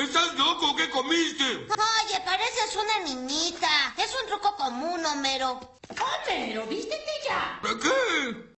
¿Estás loco? ¿Qué comiste? Oye, pareces una niñita. Es un truco común, Homero. Homero, vístete ya. ¿Para qué?